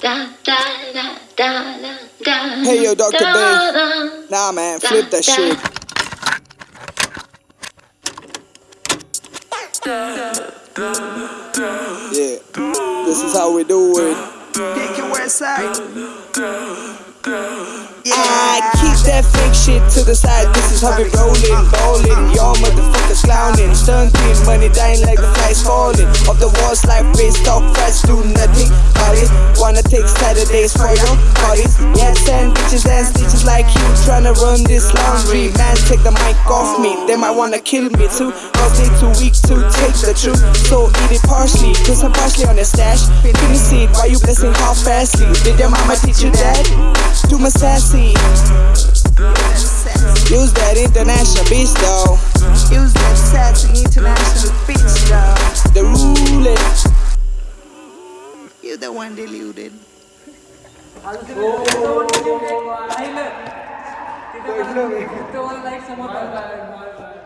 Hey yo, Dr. Bay. Nah, man, flip that shit. Yeah, this is how we do it. Pick your west side. I keep that fake shit to the side. This is how we rollin', ballin'. Y'all motherfuckers clownin'. Stuntin', money dying like the flies falling. Off the walls like face talk fast, do nothing it. Wanna take Saturdays for your parties? Yeah, send bitches and stitches like you tryna run this laundry. Man, take the mic off me. They might wanna kill me too. Cause they too weak to take the truth. So eat it partially, put some parsley on the stash. Finish it why you blessing half fastly. Did your mama teach you that? Do my sassy. Use that international beast though. one deluded. तिथं like समोर